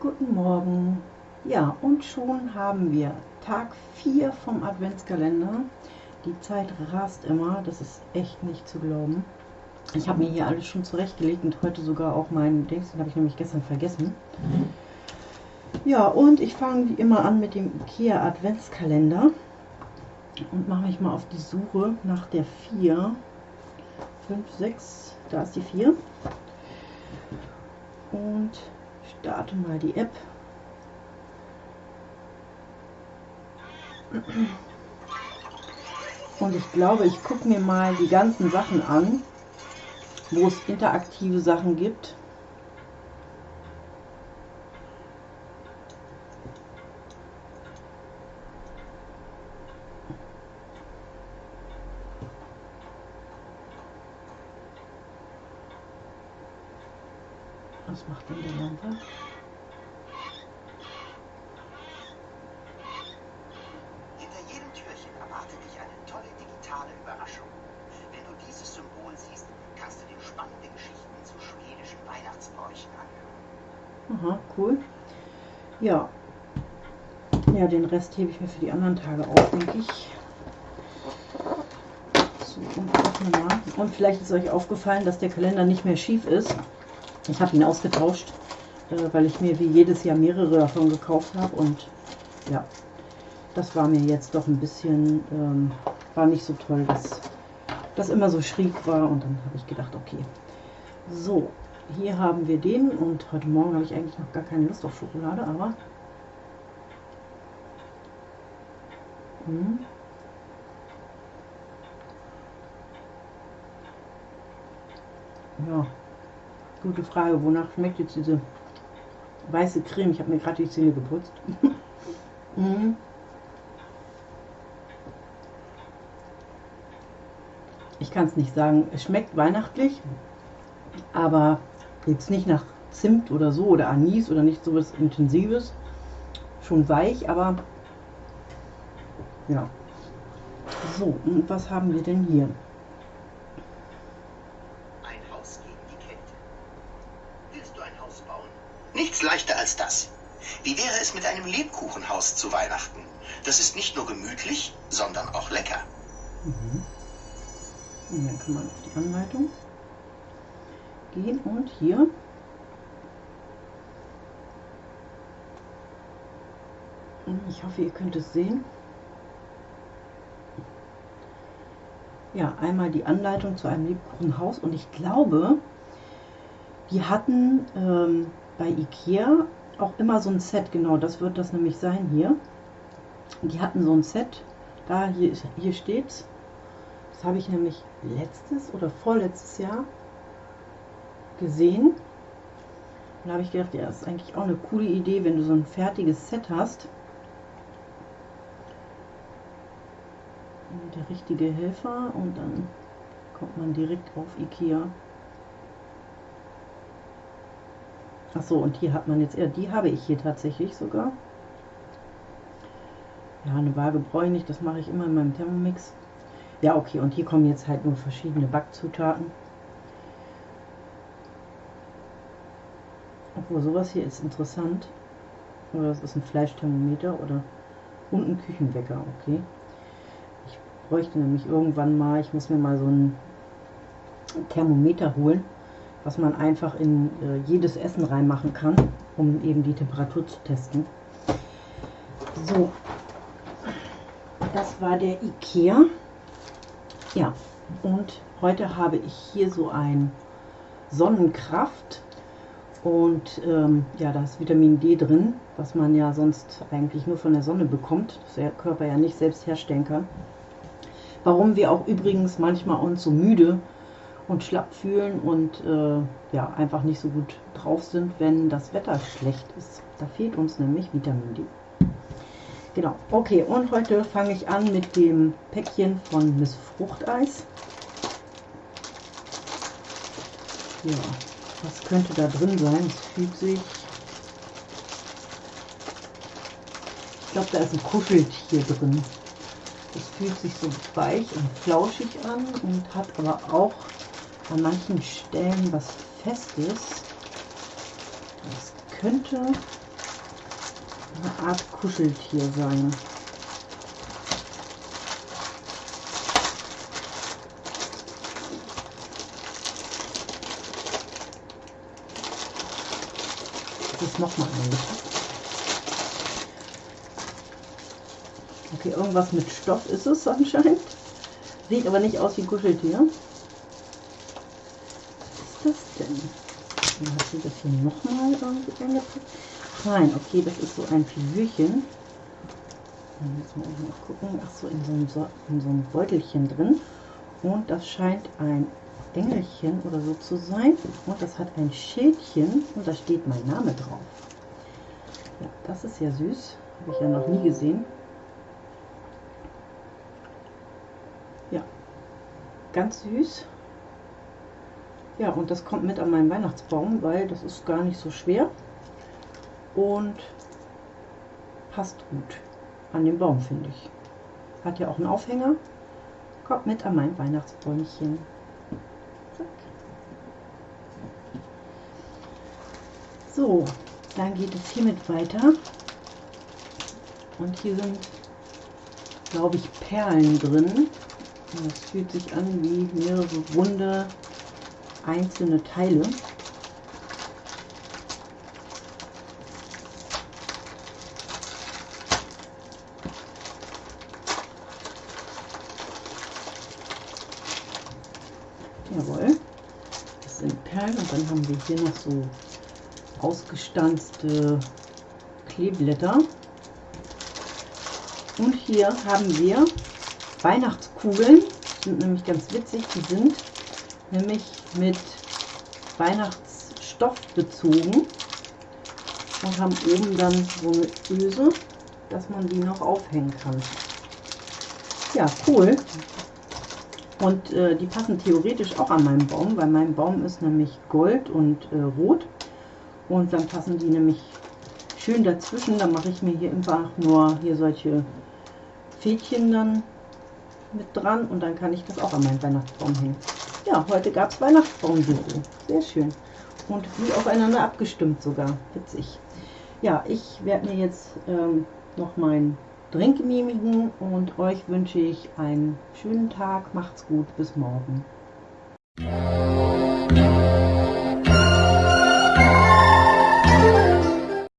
Guten Morgen. Ja, und schon haben wir Tag 4 vom Adventskalender. Die Zeit rast immer, das ist echt nicht zu glauben. Ich habe mir hier alles schon zurechtgelegt und heute sogar auch meinen Dings, den habe ich nämlich gestern vergessen. Ja, und ich fange wie immer an mit dem IKEA Adventskalender und mache mich mal auf die Suche nach der 4. 5, 6, da ist die 4. Und starte mal die App. Und ich glaube, ich gucke mir mal die ganzen Sachen an, wo es interaktive Sachen gibt. Was macht denn der Lampe? Hinter jedem Türchen erwartet dich eine tolle digitale Überraschung. Wenn du dieses Symbol siehst, kannst du dir spannende Geschichten zu schwedischen Weihnachtsbräuchen anhören. Aha, cool. Ja. Ja, den Rest hebe ich mir für die anderen Tage auf, denke ich. So, und. Und vielleicht ist euch aufgefallen, dass der Kalender nicht mehr schief ist. Ich habe ihn ausgetauscht, äh, weil ich mir wie jedes Jahr mehrere davon gekauft habe. Und ja, das war mir jetzt doch ein bisschen, ähm, war nicht so toll, dass das immer so schräg war. Und dann habe ich gedacht, okay. So, hier haben wir den. Und heute Morgen habe ich eigentlich noch gar keine Lust auf Schokolade, aber... Hm. Ja, gute Frage. Wonach schmeckt jetzt diese weiße Creme? Ich habe mir gerade die Zähne geputzt. mhm. Ich kann es nicht sagen. Es schmeckt weihnachtlich, aber jetzt nicht nach Zimt oder so oder Anis oder nicht so was Intensives. Schon weich, aber ja. So, und was haben wir denn hier? Ein Haus gegen die Kälte. Willst du ein Haus bauen? Nichts leichter als das. Wie wäre es mit einem Lebkuchenhaus zu Weihnachten? Das ist nicht nur gemütlich, sondern auch lecker. Mhm. Und dann kann man auf die Anleitung gehen und hier ich hoffe ihr könnt es sehen ja einmal die Anleitung zu einem Lebkuchenhaus und ich glaube die hatten ähm, bei Ikea auch immer so ein Set genau das wird das nämlich sein hier die hatten so ein Set da hier, hier steht's das habe ich nämlich letztes oder vorletztes Jahr gesehen. Und da habe ich gedacht, ja, das ist eigentlich auch eine coole Idee, wenn du so ein fertiges Set hast. Der richtige Helfer und dann kommt man direkt auf Ikea. Achso, und hier hat man jetzt, ja, die habe ich hier tatsächlich sogar. Ja, eine Waage brauche ich nicht, das mache ich immer in meinem Thermomix. Ja, okay, und hier kommen jetzt halt nur verschiedene Backzutaten. Obwohl, sowas hier ist interessant. Oder das ist ein Fleischthermometer oder und ein Küchenwecker, okay. Ich bräuchte nämlich irgendwann mal, ich muss mir mal so ein Thermometer holen, was man einfach in äh, jedes Essen reinmachen kann, um eben die Temperatur zu testen. So, das war der Ikea. Ja, und heute habe ich hier so ein Sonnenkraft und ähm, ja, da ist Vitamin D drin, was man ja sonst eigentlich nur von der Sonne bekommt, das der Körper ja nicht selbst herstellen kann. Warum wir auch übrigens manchmal uns so müde und schlapp fühlen und äh, ja, einfach nicht so gut drauf sind, wenn das Wetter schlecht ist. Da fehlt uns nämlich Vitamin D. Genau, okay, und heute fange ich an mit dem Päckchen von Miss Fruchteis. Ja, was könnte da drin sein? Es fügt sich. Ich glaube, da ist ein Kuscheltier drin. Es fühlt sich so weich und flauschig an und hat aber auch an manchen Stellen was Festes. Das könnte eine Art Kuscheltier sein. Das ist nochmal eingepackt. Okay, irgendwas mit Stoff ist es anscheinend. Sieht aber nicht aus wie Kuscheltier. Was ist das denn? Dann hat sie das hier nochmal irgendwie eingepackt. Nein, okay, das ist so ein Figürchen. Dann müssen wir mal gucken. Ach so, in so, einem, so in so einem Beutelchen drin. Und das scheint ein Engelchen oder so zu sein. Und das hat ein Schildchen und da steht mein Name drauf. Ja, das ist ja süß. Habe ich ja noch nie gesehen. Ja, ganz süß. Ja, und das kommt mit an meinen Weihnachtsbaum, weil das ist gar nicht so schwer und passt gut an den Baum, finde ich. Hat ja auch einen Aufhänger. Kommt mit an mein Weihnachtsbäumchen. Zack. So, dann geht es hiermit weiter. Und hier sind, glaube ich, Perlen drin. Es fühlt sich an wie mehrere runde einzelne Teile. Jawohl, das sind Perlen und dann haben wir hier noch so ausgestanzte Kleeblätter. Und hier haben wir Weihnachtskugeln, sind nämlich ganz witzig, die sind nämlich mit Weihnachtsstoff bezogen und haben oben dann so eine Öse, dass man die noch aufhängen kann. Ja, cool. Und äh, die passen theoretisch auch an meinen Baum, weil mein Baum ist nämlich gold und äh, rot. Und dann passen die nämlich schön dazwischen. Dann mache ich mir hier einfach nur hier solche Fädchen dann mit dran und dann kann ich das auch an meinen Weihnachtsbaum hängen. Ja, heute gab es Weihnachtsbaumdeko. Sehr schön. Und wie aufeinander abgestimmt sogar. Witzig. Ja, ich werde mir jetzt ähm, noch meinen Drink genehmigen und euch wünsche ich einen schönen Tag. Macht's gut. Bis morgen.